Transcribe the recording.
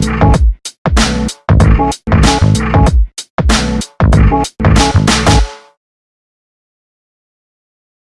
you